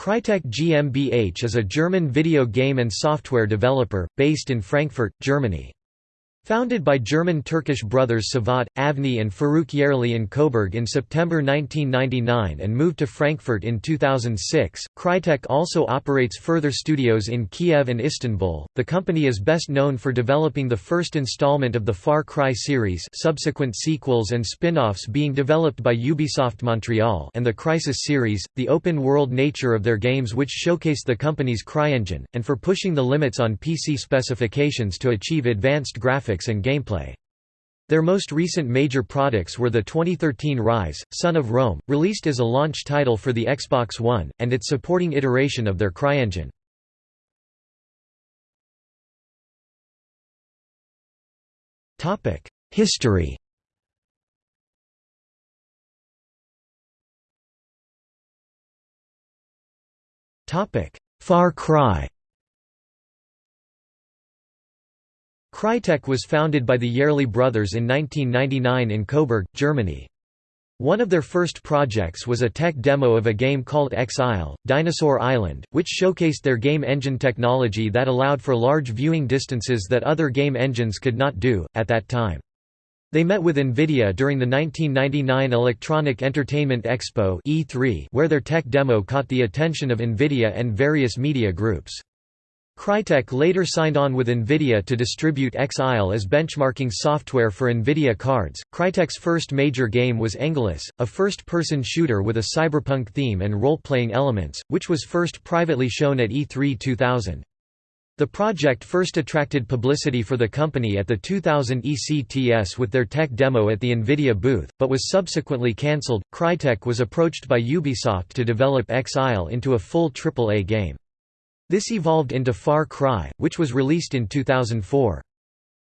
Crytek GmbH is a German video game and software developer, based in Frankfurt, Germany. Founded by German-Turkish brothers Cevat, Avni and Faruk Yerli in Coburg in September 1999 and moved to Frankfurt in 2006, Crytek also operates further studios in Kiev and Istanbul. The company is best known for developing the first installment of the Far Cry series subsequent sequels and spin-offs being developed by Ubisoft Montreal and the Crysis series, the open-world nature of their games which showcased the company's CryEngine, and for pushing the limits on PC specifications to achieve advanced graphics graphics and gameplay. Their most recent major products were the 2013 Ryse, Son of Rome, released as a launch title for the Xbox One, and its supporting iteration of their CryEngine. History Far Cry Crytek was founded by the Yerli brothers in 1999 in Coburg, Germany. One of their first projects was a tech demo of a game called Exile, Dinosaur Island, which showcased their game engine technology that allowed for large viewing distances that other game engines could not do, at that time. They met with NVIDIA during the 1999 Electronic Entertainment Expo E3, where their tech demo caught the attention of NVIDIA and various media groups. Crytek later signed on with NVIDIA to distribute Exile as benchmarking software for NVIDIA cards. Crytek's first major game was Engalus, a first person shooter with a cyberpunk theme and role playing elements, which was first privately shown at E3 2000. The project first attracted publicity for the company at the 2000 ECTS with their tech demo at the NVIDIA booth, but was subsequently cancelled. Crytek was approached by Ubisoft to develop Exile into a full AAA game. This evolved into Far Cry, which was released in 2004.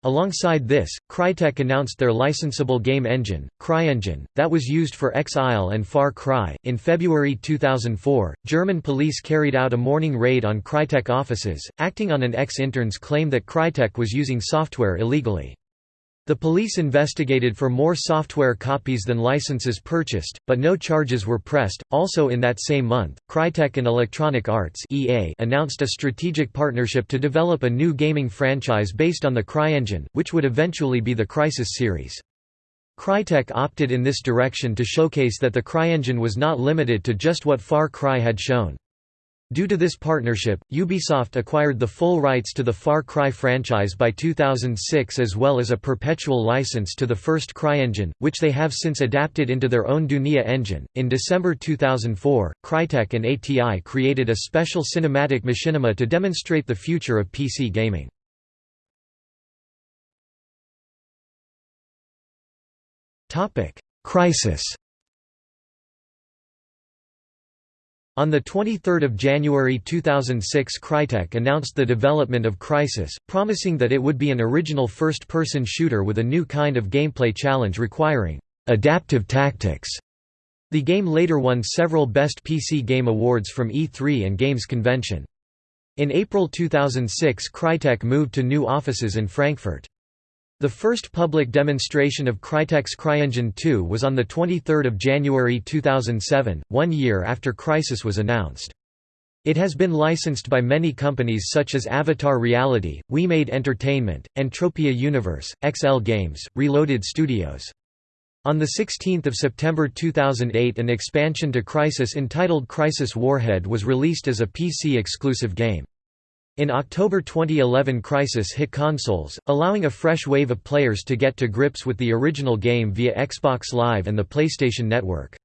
Alongside this, Crytek announced their licensable game engine, CryEngine, that was used for Exile and Far Cry. In February 2004, German police carried out a morning raid on Crytek offices, acting on an ex-intern's claim that Crytek was using software illegally. The police investigated for more software copies than licenses purchased, but no charges were pressed. Also in that same month, Crytek and Electronic Arts (EA) announced a strategic partnership to develop a new gaming franchise based on the CryEngine, which would eventually be the Crysis series. Crytek opted in this direction to showcase that the CryEngine was not limited to just what Far Cry had shown. Due to this partnership, Ubisoft acquired the full rights to the Far Cry franchise by 2006 as well as a perpetual license to the first CryEngine, which they have since adapted into their own Dunia engine. In December 2004, Crytek and ATI created a special cinematic machinima to demonstrate the future of PC gaming. Crysis On 23 January 2006 Crytek announced the development of Crysis, promising that it would be an original first-person shooter with a new kind of gameplay challenge requiring «adaptive tactics». The game later won several Best PC Game Awards from E3 and Games Convention. In April 2006 Crytek moved to new offices in Frankfurt. The first public demonstration of Crytek's CryEngine 2 was on 23 January 2007, one year after Crysis was announced. It has been licensed by many companies such as Avatar Reality, WeMade Entertainment, Entropia Universe, XL Games, Reloaded Studios. On 16 September 2008 an expansion to Crysis entitled Crysis Warhead was released as a PC-exclusive game. In October 2011 Crysis hit consoles, allowing a fresh wave of players to get to grips with the original game via Xbox Live and the PlayStation Network.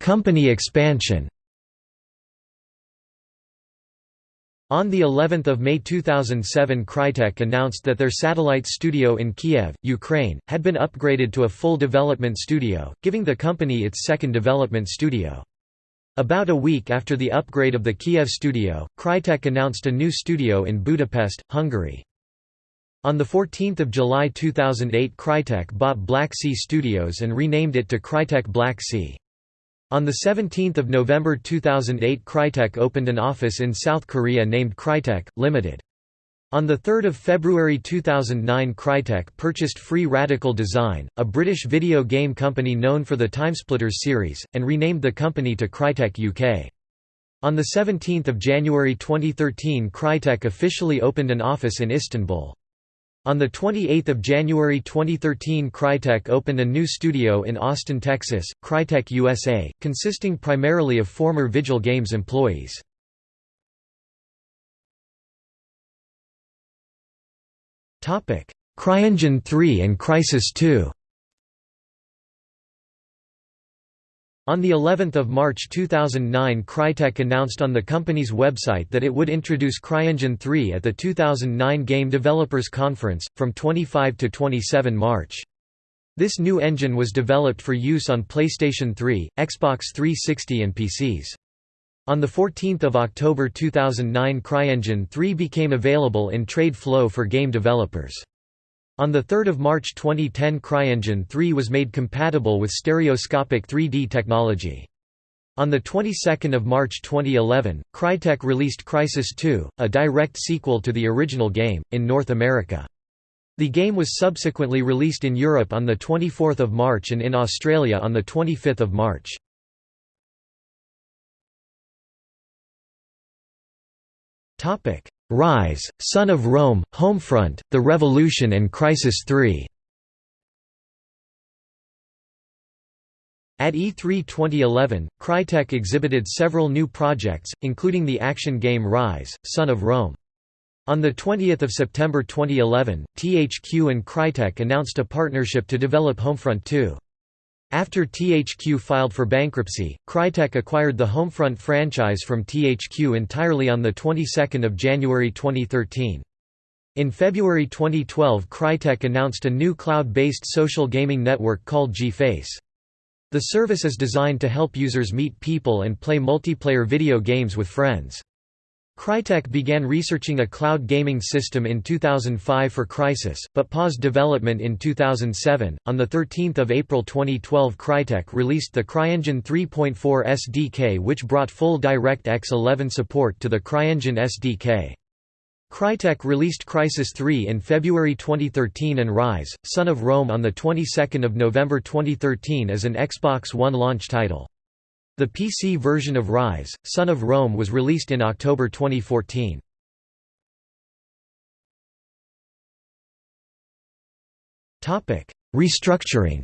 Company expansion On the 11th of May 2007 Crytek announced that their satellite studio in Kiev, Ukraine, had been upgraded to a full development studio, giving the company its second development studio. About a week after the upgrade of the Kiev studio, Crytek announced a new studio in Budapest, Hungary. On 14 July 2008 Crytek bought Black Sea Studios and renamed it to Crytek Black Sea. On 17 November 2008 Crytek opened an office in South Korea named Crytek, Limited. On 3 February 2009 Crytek purchased Free Radical Design, a British video game company known for the Timesplitters series, and renamed the company to Crytek UK. On 17 January 2013 Crytek officially opened an office in Istanbul. On 28 January 2013 Crytek opened a new studio in Austin, Texas, Crytek USA, consisting primarily of former Vigil Games employees. CryEngine 3 and Crysis 2 On the 11th of March 2009 Crytek announced on the company's website that it would introduce CryEngine 3 at the 2009 Game Developers Conference, from 25 to 27 March. This new engine was developed for use on PlayStation 3, Xbox 360 and PCs. On 14 October 2009 CryEngine 3 became available in trade flow for game developers. On 3 March 2010 CryEngine 3 was made compatible with stereoscopic 3D technology. On the 22nd of March 2011, Crytek released Crysis 2, a direct sequel to the original game, in North America. The game was subsequently released in Europe on the 24th of March and in Australia on the 25th of March. Topic: Ryse, Son of Rome, Homefront, The Revolution and Crysis 3. At E3 2011, Crytek exhibited several new projects, including the action game Ryse, Son of Rome. On 20 September 2011, THQ and Crytek announced a partnership to develop Homefront 2. After THQ filed for bankruptcy, Crytek acquired the Homefront franchise from THQ entirely on the 22nd of January 2013. In February 2012 Crytek announced a new cloud-based social gaming network called GFace. The service is designed to help users meet people and play multiplayer video games with friends. Crytek began researching a cloud gaming system in 2005 for Crysis, but paused development in 2007. On the 13th of April 2012, Crytek released the CryEngine 3.4 SDK, which brought full DirectX 11 support to the CryEngine SDK. Crytek released Crysis 3 in February 2013 and Ryse: Son of Rome on the 22nd of November 2013 as an Xbox One launch title. The PC version of Ryse, Son of Rome was released in October 2014. Restructuring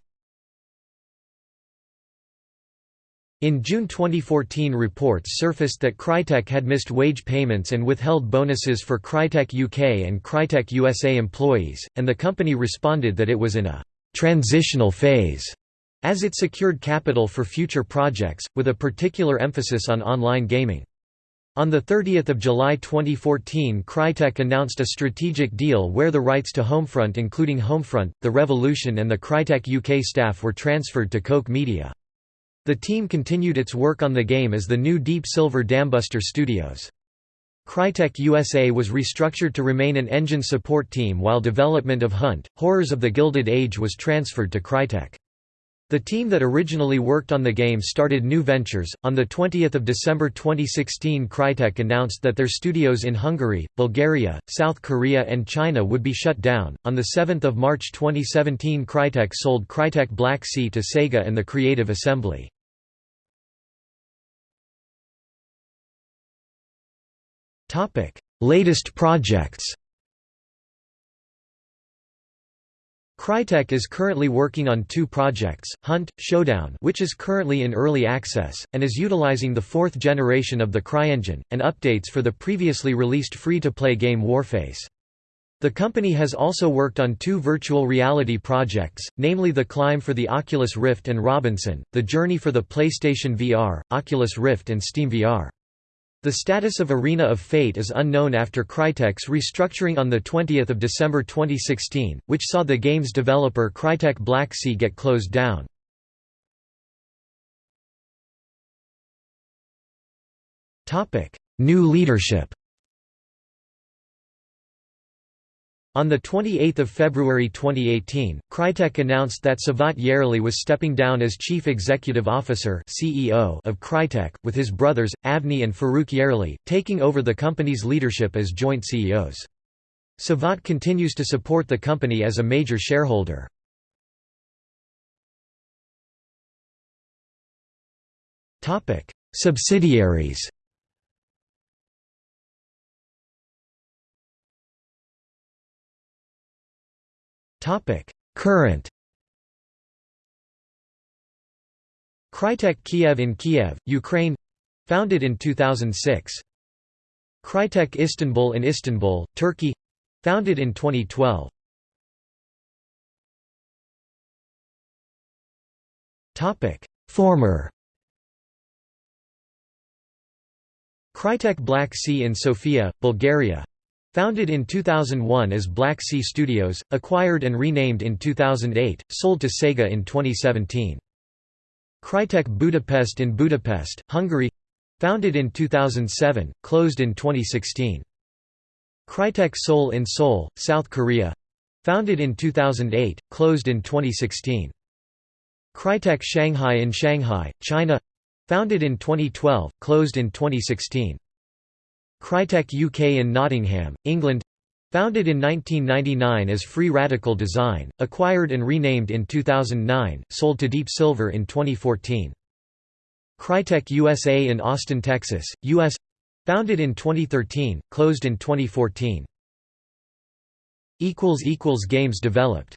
In June 2014 reports surfaced that Crytek had missed wage payments and withheld bonuses for Crytek UK and Crytek USA employees, and the company responded that it was in a «transitional phase» as it secured capital for future projects, with a particular emphasis on online gaming. On 30 July 2014 Crytek announced a strategic deal where the rights to Homefront including Homefront, The Revolution and the Crytek UK staff were transferred to Koch Media. The team continued its work on the game as the new Deep Silver Dambuster Studios. Crytek USA was restructured to remain an engine support team while development of Hunt, Horrors of the Gilded Age was transferred to Crytek. The team that originally worked on the game started new ventures. On the 20th of December 2016, Crytek announced that their studios in Hungary, Bulgaria, South Korea, and China would be shut down. On the 7th of March 2017, Crytek sold Crytek Black Sea to Sega and the Creative Assembly. Topic: Latest projects. Crytek is currently working on two projects, Hunt, Showdown which is currently in early access, and is utilizing the fourth generation of the CryEngine, and updates for the previously released free-to-play game Warface. The company has also worked on two virtual reality projects, namely The Climb for the Oculus Rift and Robinson, The Journey for the PlayStation VR, Oculus Rift and Steam VR. The status of Arena of Fate is unknown after Crytek's restructuring on 20 December 2016, which saw the game's developer Crytek Black Sea get closed down. New leadership On 28 February 2018, Crytek announced that Cevat Yerli was stepping down as Chief Executive Officer CEO of Crytek, with his brothers, Avni and Faruk Yerli, taking over the company's leadership as joint CEOs. Cevat continues to support the company as a major shareholder. Subsidiaries Current Crytek Kiev in Kiev, Ukraine founded in 2006. Crytek Istanbul in Istanbul, Turkey founded in 2012. Former Crytek Black Sea in Sofia, Bulgaria Founded in 2001 as Black Sea Studios, acquired and renamed in 2008, sold to Sega in 2017. Crytek Budapest in Budapest, Hungary Founded in 2007, closed in 2016. Crytek Seoul in Seoul, South Korea Founded in 2008, closed in 2016. Crytek Shanghai in Shanghai, China Founded in 2012, closed in 2016. Crytek UK in Nottingham, England Founded in 1999 as Free Radical Design, acquired and renamed in 2009, sold to Deep Silver in 2014. Crytek USA in Austin, Texas, U.S. Founded in 2013, closed in 2014. Games developed